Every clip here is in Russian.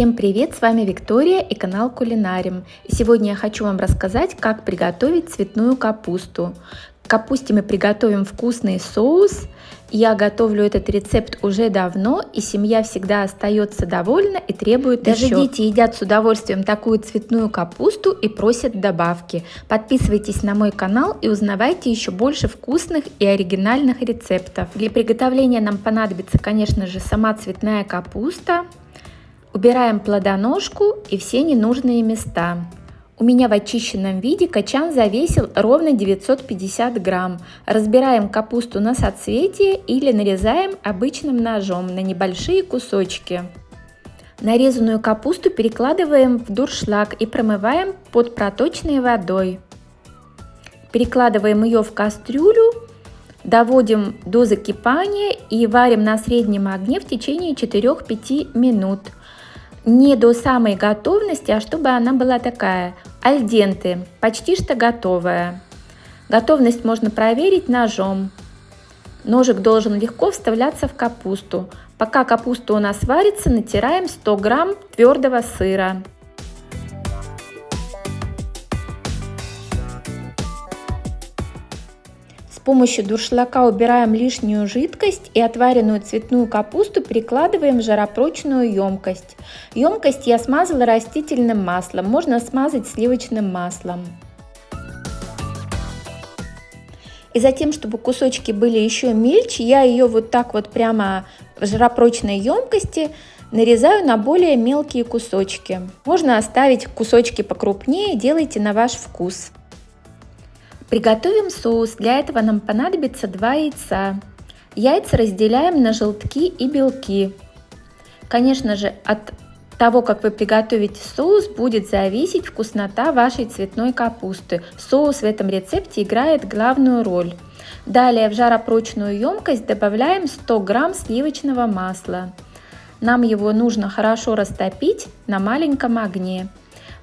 Всем привет, с вами Виктория и канал Кулинарим. И сегодня я хочу вам рассказать, как приготовить цветную капусту. К капусте мы приготовим вкусный соус. Я готовлю этот рецепт уже давно, и семья всегда остается довольна и требует Даже еще. дети едят с удовольствием такую цветную капусту и просят добавки. Подписывайтесь на мой канал и узнавайте еще больше вкусных и оригинальных рецептов. Для приготовления нам понадобится, конечно же, сама цветная капуста, Убираем плодоножку и все ненужные места. У меня в очищенном виде качан завесил ровно 950 грамм. Разбираем капусту на соцветие или нарезаем обычным ножом на небольшие кусочки. Нарезанную капусту перекладываем в дуршлаг и промываем под проточной водой. Перекладываем ее в кастрюлю, доводим до закипания и варим на среднем огне в течение 4-5 минут не до самой готовности, а чтобы она была такая альденты, почти что готовая. Готовность можно проверить ножом. Ножик должен легко вставляться в капусту. Пока капуста у нас варится, натираем 100 грамм твердого сыра. Помощью дуршлака убираем лишнюю жидкость и отваренную цветную капусту перекладываем в жаропрочную емкость. Емкость я смазала растительным маслом, можно смазать сливочным маслом. И затем, чтобы кусочки были еще мельче, я ее вот так вот прямо в жаропрочной емкости нарезаю на более мелкие кусочки. Можно оставить кусочки покрупнее, делайте на ваш вкус. Приготовим соус. Для этого нам понадобится 2 яйца. Яйца разделяем на желтки и белки. Конечно же, от того, как вы приготовите соус, будет зависеть вкуснота вашей цветной капусты. Соус в этом рецепте играет главную роль. Далее в жаропрочную емкость добавляем 100 грамм сливочного масла. Нам его нужно хорошо растопить на маленьком огне.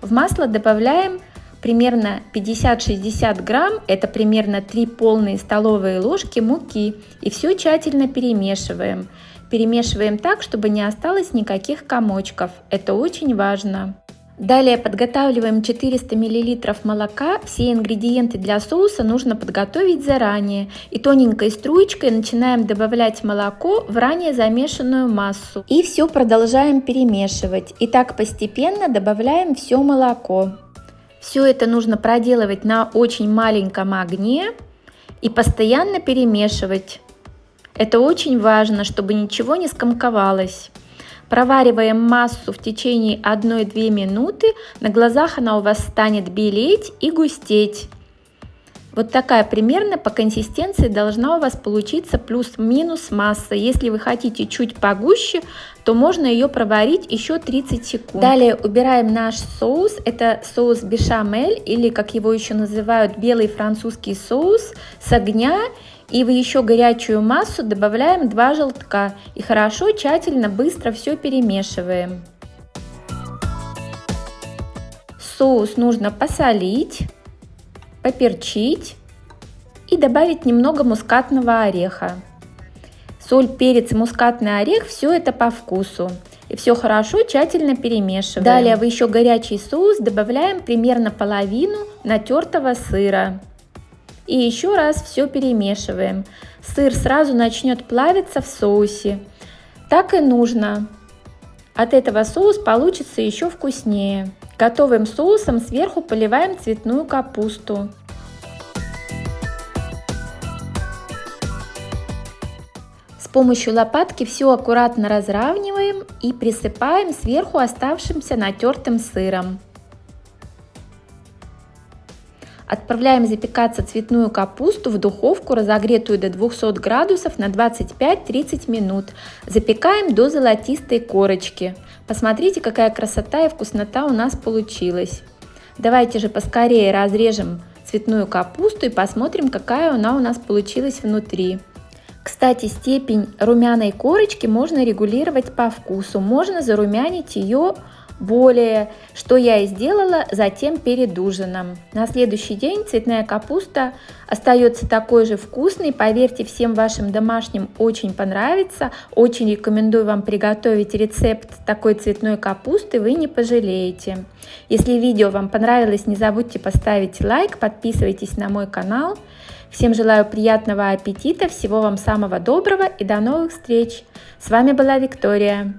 В масло добавляем примерно 50-60 грамм, это примерно 3 полные столовые ложки муки. И все тщательно перемешиваем. Перемешиваем так, чтобы не осталось никаких комочков. Это очень важно. Далее подготавливаем 400 мл молока. Все ингредиенты для соуса нужно подготовить заранее. И тоненькой струечкой начинаем добавлять молоко в ранее замешанную массу. И все продолжаем перемешивать. И так постепенно добавляем все молоко. Все это нужно проделывать на очень маленьком огне и постоянно перемешивать. Это очень важно, чтобы ничего не скомковалось. Провариваем массу в течение 1-2 минуты. На глазах она у вас станет белеть и густеть. Вот такая примерно по консистенции должна у вас получиться плюс-минус масса. Если вы хотите чуть погуще, то можно ее проварить еще 30 секунд. Далее убираем наш соус. Это соус бешамель или как его еще называют белый французский соус с огня. И в еще горячую массу добавляем 2 желтка и хорошо, тщательно, быстро все перемешиваем. Соус нужно посолить поперчить и добавить немного мускатного ореха. Соль, перец мускатный орех, все это по вкусу. И все хорошо, тщательно перемешиваем. Далее в еще горячий соус добавляем примерно половину натертого сыра. И еще раз все перемешиваем. Сыр сразу начнет плавиться в соусе. Так и нужно. От этого соус получится еще вкуснее. Готовым соусом сверху поливаем цветную капусту. Помощью лопатки все аккуратно разравниваем и присыпаем сверху оставшимся натертым сыром. Отправляем запекаться цветную капусту в духовку, разогретую до 200 градусов на 25-30 минут. Запекаем до золотистой корочки. Посмотрите, какая красота и вкуснота у нас получилась. Давайте же поскорее разрежем цветную капусту и посмотрим, какая она у нас получилась внутри. Кстати, степень румяной корочки можно регулировать по вкусу. Можно зарумянить ее более, что я и сделала затем перед ужином. На следующий день цветная капуста остается такой же вкусной, поверьте, всем вашим домашним очень понравится. Очень рекомендую вам приготовить рецепт такой цветной капусты, вы не пожалеете. Если видео вам понравилось, не забудьте поставить лайк, подписывайтесь на мой канал. Всем желаю приятного аппетита, всего вам самого доброго и до новых встреч. С вами была Виктория.